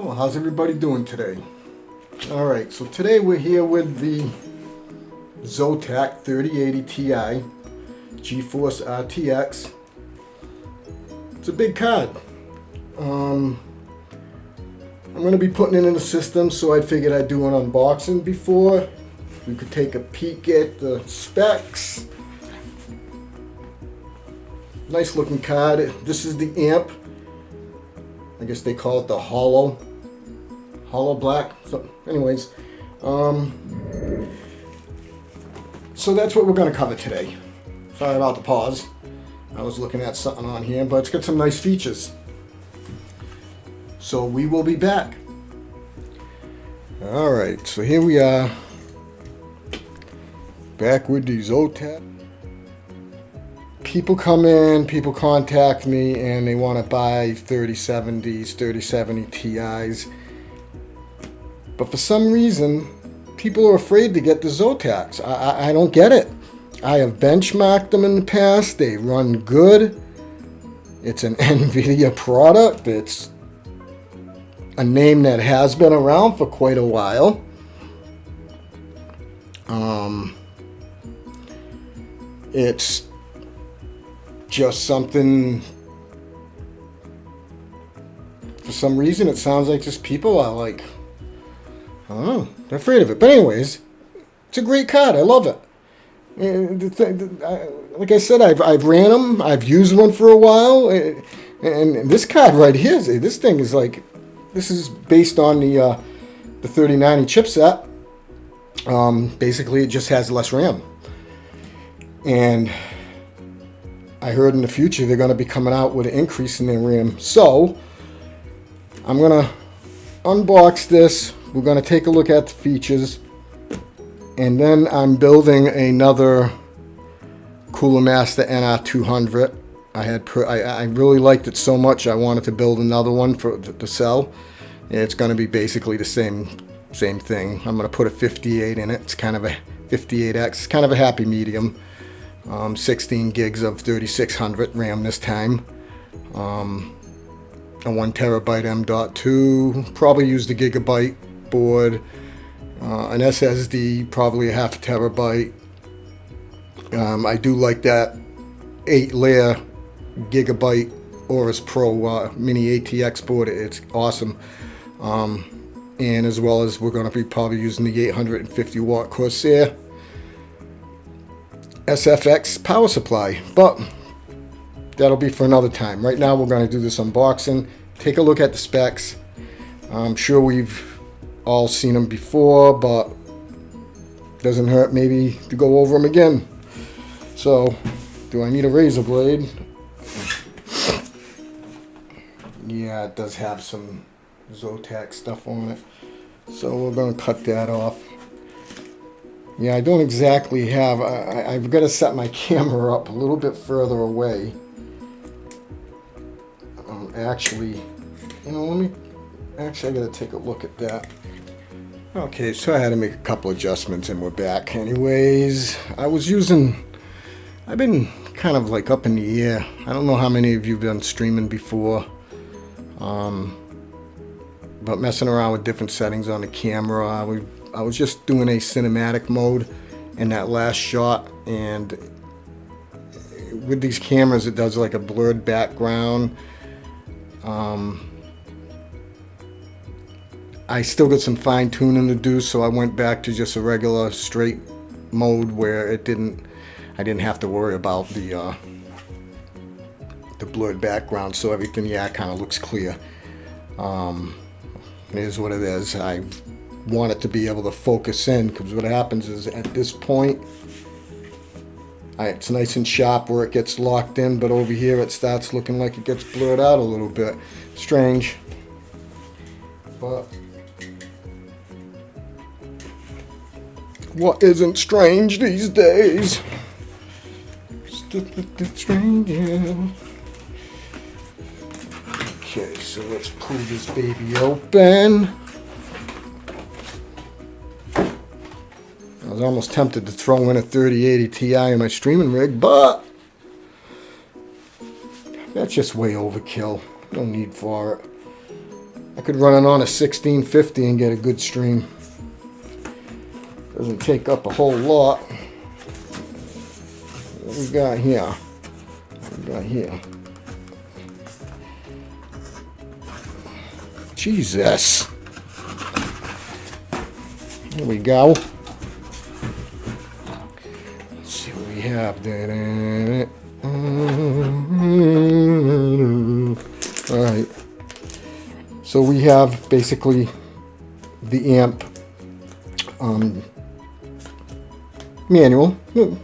Oh, how's everybody doing today? All right, so today we're here with the Zotac 3080 Ti GeForce RTX. It's a big card. Um, I'm going to be putting it in the system, so I figured I'd do an unboxing before. We could take a peek at the specs. Nice looking card. This is the amp. I guess they call it the hollow. Hollow black. So, anyways. Um, so that's what we're going to cover today. Sorry about the pause. I was looking at something on here, but it's got some nice features. So we will be back. Alright, so here we are. Back with the Zotac. People come in, people contact me, and they want to buy 3070s, 3070 Ti's. But for some reason, people are afraid to get the Zotacs. I, I, I don't get it. I have benchmarked them in the past. They run good. It's an NVIDIA product. It's a name that has been around for quite a while. Um, it's just something for some reason it sounds like just people are like I don't know they're afraid of it. But anyways it's a great card. I love it. Like I said I've, I've ran them I've used one for a while. And this card right here this thing is like this is based on the uh, the 3090 chipset. Um, basically it just has less RAM. And I heard in the future they're going to be coming out with an increase in their RAM. So, I'm going to unbox this. We're going to take a look at the features. And then I'm building another Cooler Master NR200. I had I, I really liked it so much I wanted to build another one for to sell. It's going to be basically the same same thing. I'm going to put a 58 in it. It's kind of a 58X. It's kind of a happy medium. Um, 16 gigs of 3600 RAM this time. Um, a 1 terabyte M.2. Probably used a gigabyte board. Uh, an SSD, probably a half a terabyte. Um, I do like that 8 layer gigabyte Aorus Pro uh, mini ATX board. It's awesome. Um, and as well as we're going to be probably using the 850 watt Corsair. SFX power supply, but that'll be for another time. Right now we're going to do this unboxing, take a look at the specs. I'm sure we've all seen them before, but doesn't hurt maybe to go over them again. So, do I need a razor blade? Yeah, it does have some Zotac stuff on it. So we're going to cut that off. Yeah, I don't exactly have, I, I've got to set my camera up a little bit further away. Um, actually, you know, let me, actually I got to take a look at that. Okay, so I had to make a couple adjustments and we're back. Anyways, I was using, I've been kind of like up in the air. I don't know how many of you have been streaming before. Um, but messing around with different settings on the camera. We I was just doing a cinematic mode in that last shot and with these cameras it does like a blurred background um, I still got some fine tuning to do so I went back to just a regular straight mode where it didn't I didn't have to worry about the uh, the blurred background so everything yeah kind of looks clear. Um, it is what it is. I want it to be able to focus in because what happens is at this point it's nice and sharp where it gets locked in but over here it starts looking like it gets blurred out a little bit. Strange. But what isn't strange these days okay so let's pull this baby open I was almost tempted to throw in a 3080 Ti in my streaming rig, but that's just way overkill. No need for it. I could run it on a 1650 and get a good stream. Doesn't take up a whole lot. What we got here? What we got here? Jesus. Here we go. Let's see what we have there. Alright. So we have basically the amp um, manual. Hmm.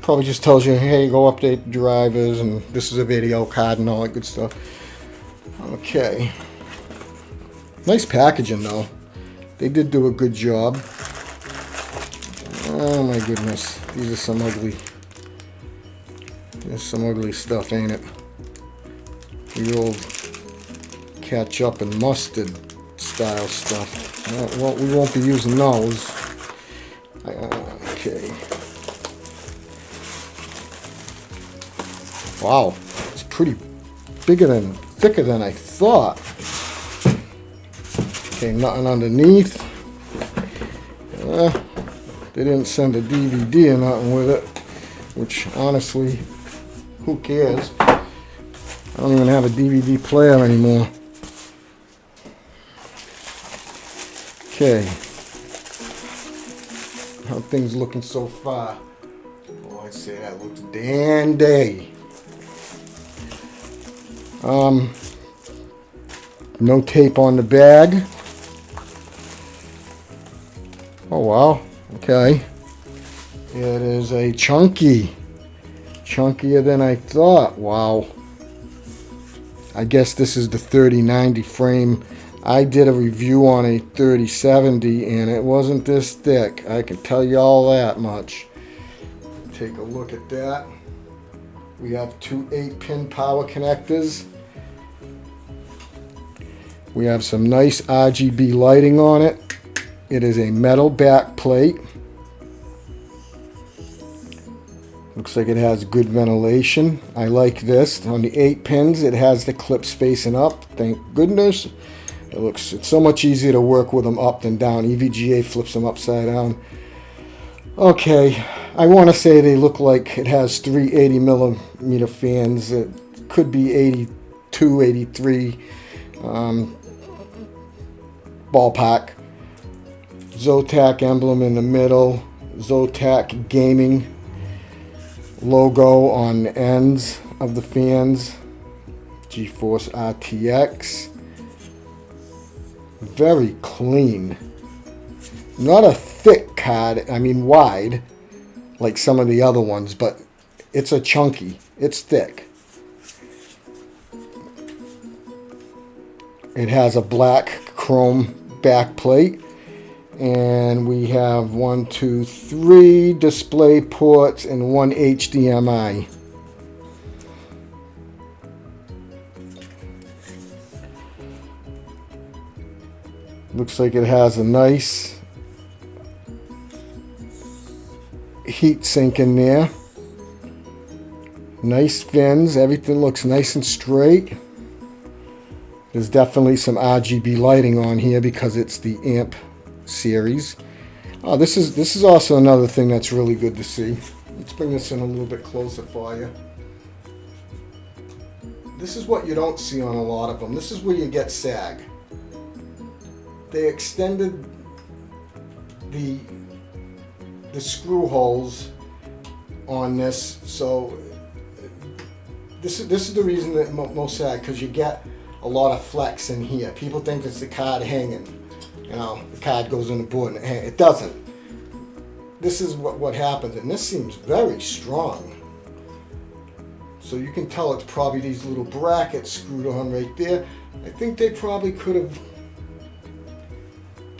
Probably just tells you, hey, go update drivers, and this is a video card and all that good stuff. Okay. Nice packaging, though. They did do a good job. Oh my goodness. These are some ugly... There's some ugly stuff, ain't it? The old ketchup and mustard style stuff. Well, we won't be using those. Uh, Okay. Wow. It's pretty bigger than, thicker than I thought. Okay, nothing underneath. Uh, they didn't send a DVD or nothing with it, which honestly, who cares? I don't even have a DVD player anymore. Okay. How things looking so far? Oh, I'd say that looks dandy. Um, no tape on the bag. Oh wow, okay. It is a chunky. Chunkier than I thought, wow. I guess this is the 3090 frame. I did a review on a 3070 and it wasn't this thick. I can tell you all that much. Take a look at that. We have two 8-pin power connectors. We have some nice RGB lighting on it. It is a metal back plate. Looks like it has good ventilation. I like this. On the 8 pins, it has the clips facing up. Thank goodness. It looks it's so much easier to work with them up than down. EVGA flips them upside down. Okay, I want to say they look like it has three 80 millimeter fans. It could be 82, 83 um, ballpark. Zotac emblem in the middle, Zotac Gaming logo on the ends of the fans, GeForce RTX. Very clean. Not a thick card, I mean wide, like some of the other ones, but it's a chunky. It's thick. It has a black chrome back plate and we have one, two, three display ports and one HDMI. Looks like it has a nice heat sink in there. Nice fins, everything looks nice and straight. There's definitely some RGB lighting on here because it's the amp series. Uh, this is this is also another thing that's really good to see. Let's bring this in a little bit closer for you. This is what you don't see on a lot of them. This is where you get sag. They extended the the screw holes on this, so this is this is the reason that I'm most sag because you get a lot of flex in here. People think it's the card hanging you know, the card goes in the board and it doesn't. This is what, what happens, and this seems very strong. So you can tell it's probably these little brackets screwed on right there. I think they probably could have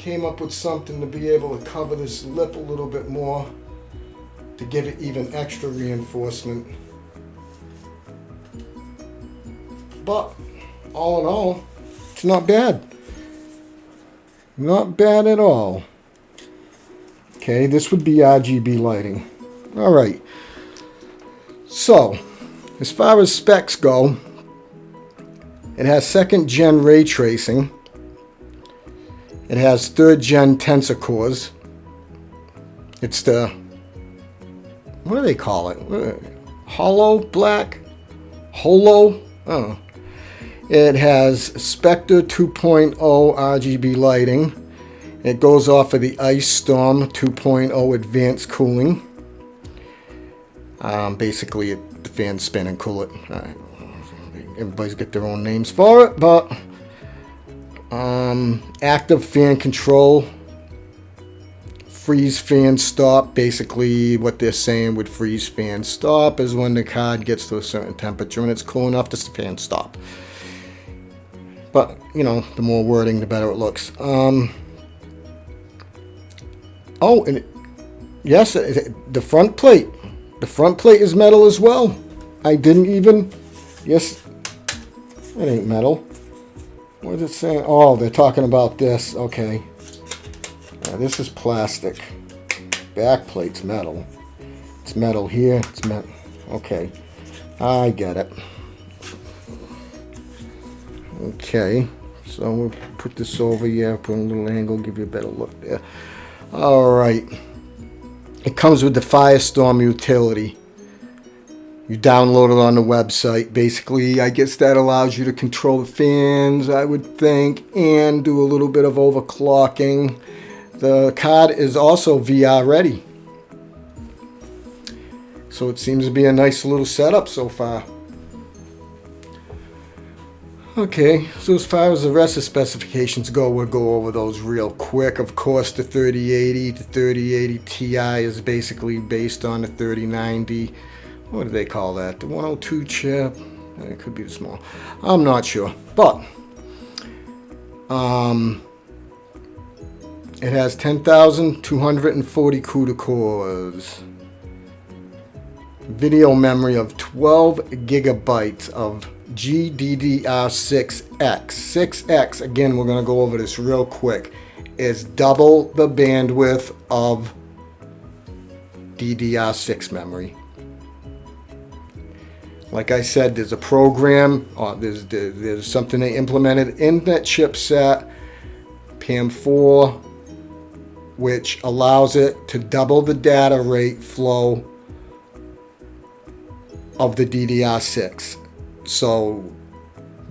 came up with something to be able to cover this lip a little bit more to give it even extra reinforcement. But all in all, it's not bad. Not bad at all. Okay, this would be RGB lighting. All right. So, as far as specs go, It has second gen ray tracing. It has third gen tensor cores. It's the, what do they call it? Hollow black? Holo? Oh. It has Spectra 2.0 RGB lighting. It goes off of the Ice Storm 2.0 advanced cooling. Um, basically, it, the fans spin and cool it. Uh, everybody's got their own names for it, but um, active fan control, freeze fan stop. Basically, what they're saying with freeze fan stop is when the card gets to a certain temperature and it's cool enough, the fan stop. But, you know, the more wording, the better it looks. Um, oh, and it, yes, the front plate. The front plate is metal as well. I didn't even, yes, it ain't metal. What is it saying? Oh, they're talking about this. Okay. Yeah, this is plastic. Back plate's metal. It's metal here. It's metal. Okay. I get it. Okay. So we'll put this over here, put a little angle, give you a better look there. Alright. It comes with the Firestorm utility. You download it on the website. Basically, I guess that allows you to control the fans, I would think, and do a little bit of overclocking. The card is also VR ready. So it seems to be a nice little setup so far. Okay, so as far as the rest of specifications go, we'll go over those real quick. Of course, the 3080 to 3080 Ti is basically based on the 3090 what do they call that? The 102 chip? It could be the small. I'm not sure. But, um, it has 10,240 CUDA cores. Video memory of 12 gigabytes of GDDR6X. 6X, again, we're going to go over this real quick, is double the bandwidth of DDR6 memory. Like I said, there's a program, uh, there's, there's something they implemented in that chipset, PAM4, which allows it to double the data rate flow of the DDR6. So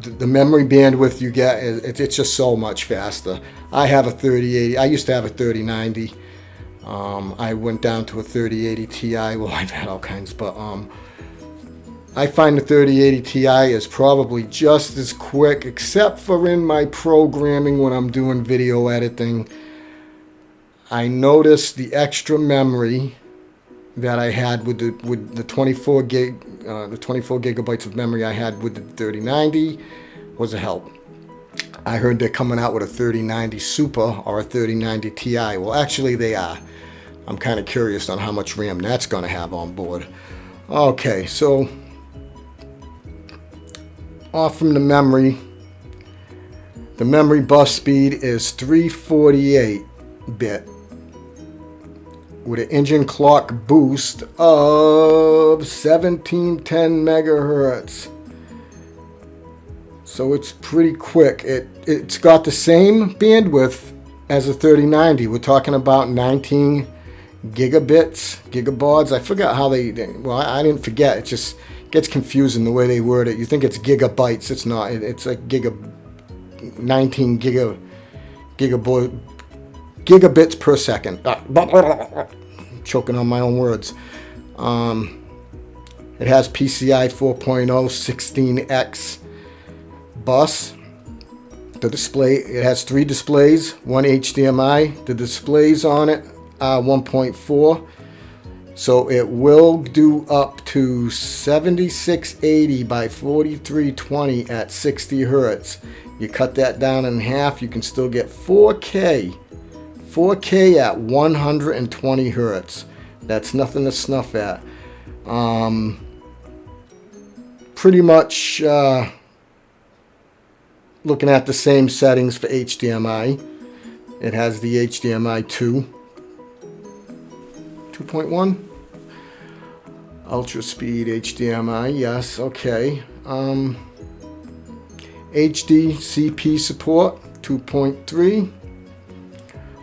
the memory bandwidth you get, it's just so much faster. I have a 3080, I used to have a 3090. Um, I went down to a 3080 Ti, well I've had all kinds, but um, I find the 3080 Ti is probably just as quick, except for in my programming when I'm doing video editing. I noticed the extra memory that I had with the with the 24 gig, uh, the 24 gigabytes of memory I had with the 3090 was a help. I heard they're coming out with a 3090 Super or a 3090 Ti. Well, actually they are. I'm kind of curious on how much RAM that's going to have on board. Okay, so off from the memory. The memory bus speed is 348 bit with an engine clock boost of 1710 megahertz. So it's pretty quick. It, it's got the same bandwidth as a 3090. We're talking about 19 gigabits, gigabauds. I forgot how they, well, I didn't forget. It's just gets confusing the way they word it. You think it's gigabytes. It's not. It's like giga, 19 giga, gigaboy, gigabits per second. choking on my own words. Um, it has PCI 4.0 16x bus. The display, it has three displays, one HDMI. The displays on it are 1.4 so it will do up to 7680 by 4320 at 60 Hertz. You cut that down in half, you can still get 4K. 4K at 120 Hertz. That's nothing to snuff at. Um, pretty much uh, looking at the same settings for HDMI. It has the HDMI 2 2.1 ultra speed HDMI yes okay um, HD CP support 2.3.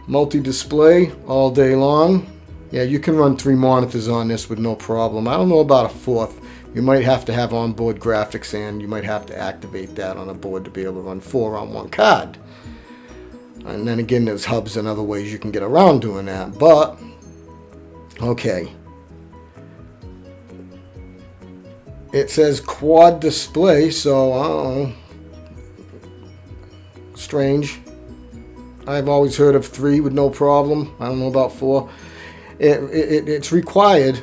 Multi-display all day long. Yeah, you can run three monitors on this with no problem. I don't know about a fourth. You might have to have onboard graphics and you might have to activate that on a board to be able to run four on one card. And then again, there's hubs and other ways you can get around doing that. But, okay. It says quad display, so know. Strange. I've always heard of three with no problem. I don't know about four. It, it, it's required.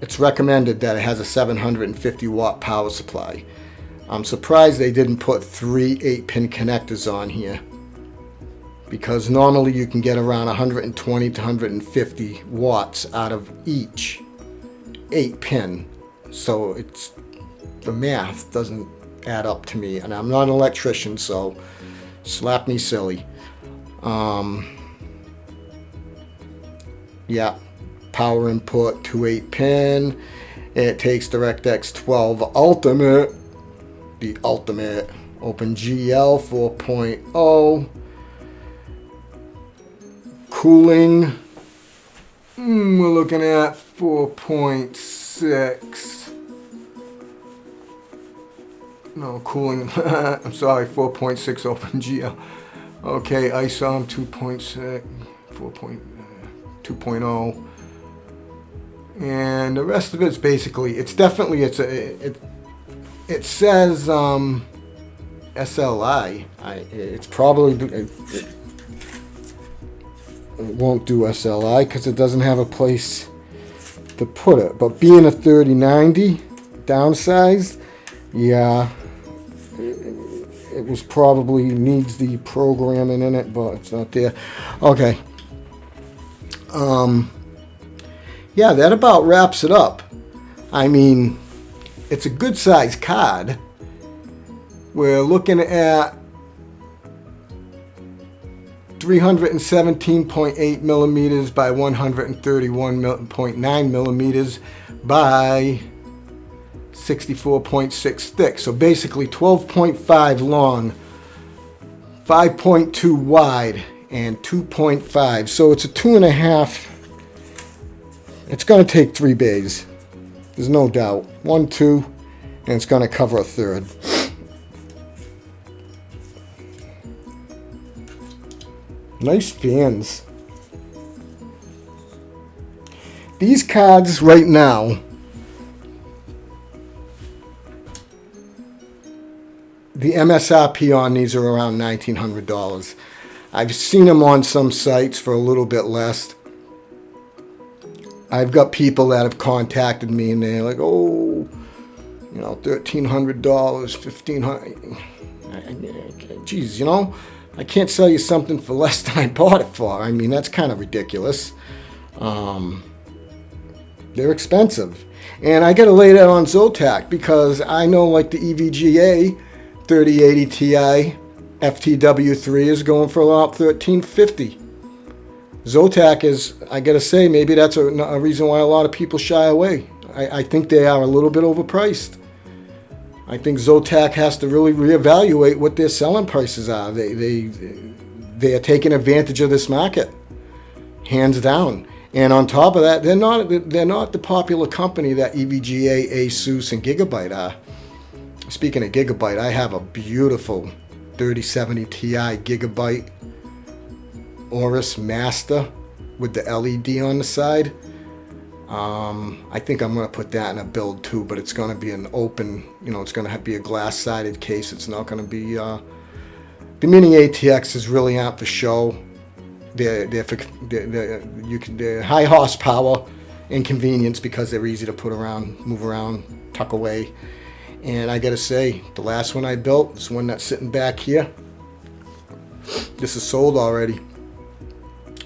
It's recommended that it has a 750 watt power supply. I'm surprised they didn't put three 8 pin connectors on here because normally you can get around 120 to 150 watts out of each 8 pin. So it's the math doesn't add up to me. And I'm not an electrician so slap me silly. Um, yeah power input to 8 pin. It takes DirectX 12 Ultimate the Ultimate OpenGL 4.0 Cooling, mm, we're looking at 4.6. No, cooling, I'm sorry, 4.6 OpenGL. Okay, ISOM 2.6, 4.2.0. And the rest of it's basically, it's definitely, it's a, it, it says um, SLI. I, it's probably, it, it won't do SLI because it doesn't have a place to put it. But being a 3090 downsized, yeah, it, it was probably needs the programming in it, but it's not there. Okay. Um, yeah, that about wraps it up. I mean, it's a good size card. We're looking at 317.8 millimeters by 131.9 millimeters by 64.6 thick. So basically 12.5 long, 5.2 wide, and 2.5. So it's a two and a half. It's going to take three bays. There's no doubt. One, two, and it's going to cover a third. Nice fans. These cards right now, the MSRP on these are around $1,900. I've seen them on some sites for a little bit less. I've got people that have contacted me and they're like, oh, you know, $1,300, $1,500. Geez, you know, I can't sell you something for less than I bought it for. I mean, that's kind of ridiculous. Um, they're expensive. And I got to lay that on Zotac because I know like the EVGA 3080 Ti FTW3 is going for about 1350 Zotac is, I got to say, maybe that's a, a, reason why a lot of people shy away. I, I think they are a little bit overpriced. I think Zotac has to really reevaluate what their selling prices are. They they they are taking advantage of this market, hands down. And on top of that, they're not they're not the popular company that EVGA, ASUS, and Gigabyte are. Speaking of Gigabyte, I have a beautiful 3070 Ti Gigabyte Aorus Master with the LED on the side. Um, I think I'm going to put that in a build too, but it's going to be an open, you know, it's going to be a glass-sided case. It's not going to be, uh, the Mini ATX is really out for show. They're, they're, for, they're, they're, you can, they're high horsepower and convenience because they're easy to put around, move around, tuck away. And I got to say, the last one I built, this one that's sitting back here, this is sold already.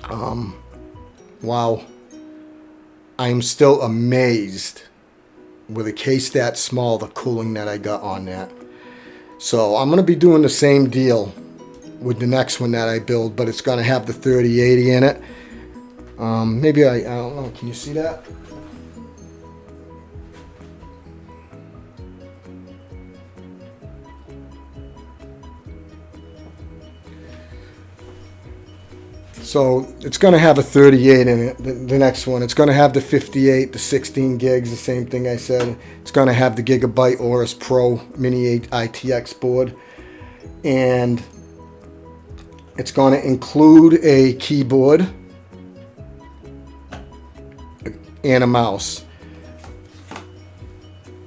Um, wow. I'm still amazed with a case that small, the cooling that I got on that. So I'm going to be doing the same deal with the next one that I build, but it's going to have the 3080 in it. Um, maybe I, I don't know, can you see that? So it's going to have a 38 in it, the, the next one. It's going to have the 58, the 16 gigs, the same thing I said. It's going to have the Gigabyte Aorus Pro Mini 8 ITX board. And it's going to include a keyboard and a mouse.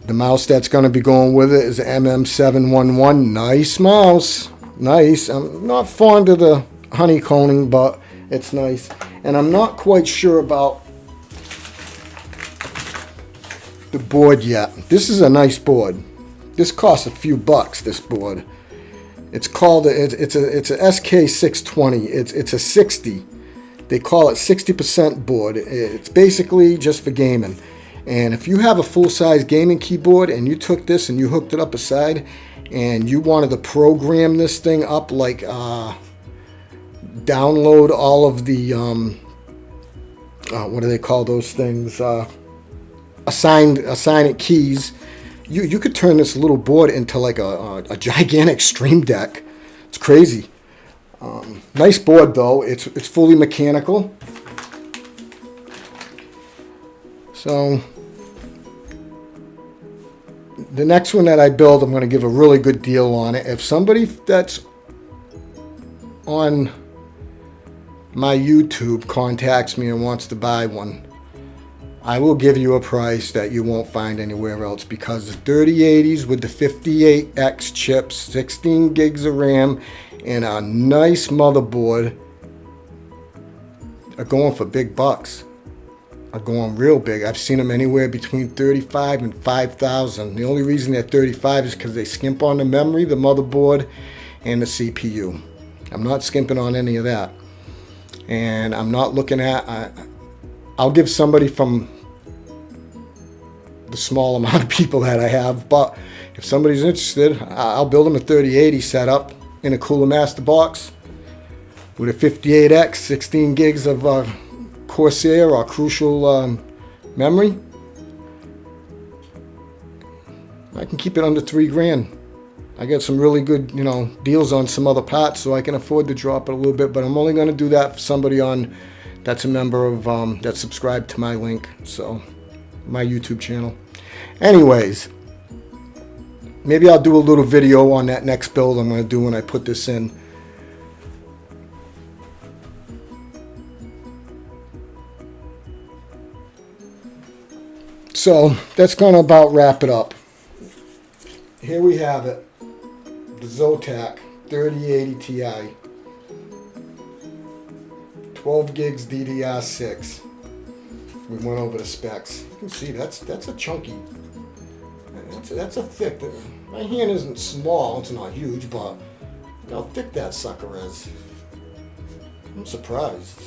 The mouse that's going to be going with it is MM711. Nice mouse. Nice. I'm not fond of the honeycombing, but it's nice. And I'm not quite sure about the board yet. This is a nice board. This costs a few bucks, this board. It's called, it's, a it's a SK620. It's, it's a 60. They call it 60% board. It's basically just for gaming. And if you have a full-size gaming keyboard and you took this and you hooked it up aside and you wanted to program this thing up like uh, download all of the um, uh, what do they call those things uh, assigned assign it keys. You you could turn this little board into like a, a, a gigantic stream deck. It's crazy. Um, nice board though. It's it's fully mechanical. So the next one that I build I'm going to give a really good deal on it. If somebody that's on my YouTube contacts me and wants to buy one, I will give you a price that you won't find anywhere else because the 3080s with the 58X chips, 16 gigs of RAM, and a nice motherboard are going for big bucks. Are going real big. I've seen them anywhere between 35 and 5,000. The only reason they're 35 is because they skimp on the memory, the motherboard, and the CPU. I'm not skimping on any of that and I'm not looking at I, I'll give somebody from the small amount of people that I have but if somebody's interested I'll build them a 3080 setup in a Cooler Master box with a 58X 16 gigs of uh, Corsair or Crucial um, memory. I can keep it under three grand I get some really good, you know, deals on some other parts, so I can afford to drop it a little bit. But I'm only going to do that for somebody on that's a member of um, that subscribed to my link, so my YouTube channel. Anyways, maybe I'll do a little video on that next build I'm going to do when I put this in. So that's going to about wrap it up. Here we have it Zotac 3080 Ti. 12 gigs DDR6. We went over the specs. You can see that's that's a chunky. That's a, that's a thick. My hand isn't small. It's not huge, but how thick that sucker is. I'm surprised.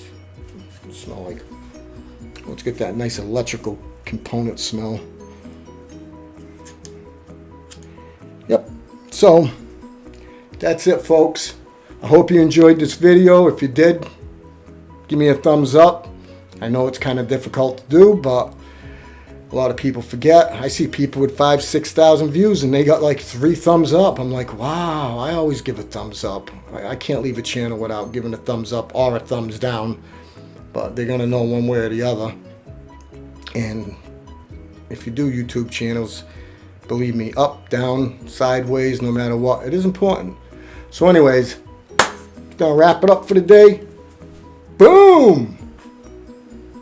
It smell like. Let's get that nice electrical component smell. Yep. So that's it, folks. I hope you enjoyed this video. If you did, give me a thumbs up. I know it's kind of difficult to do, but a lot of people forget. I see people with five, 6,000 views and they got like three thumbs up. I'm like, wow, I always give a thumbs up. I, I can't leave a channel without giving a thumbs up or a thumbs down, but they're going to know one way or the other. And if you do YouTube channels, believe me, up, down, sideways, no matter what, it is important. So anyways, gonna wrap it up for the day. Boom!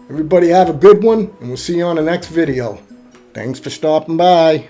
Everybody have a good one, and we'll see you on the next video. Thanks for stopping by.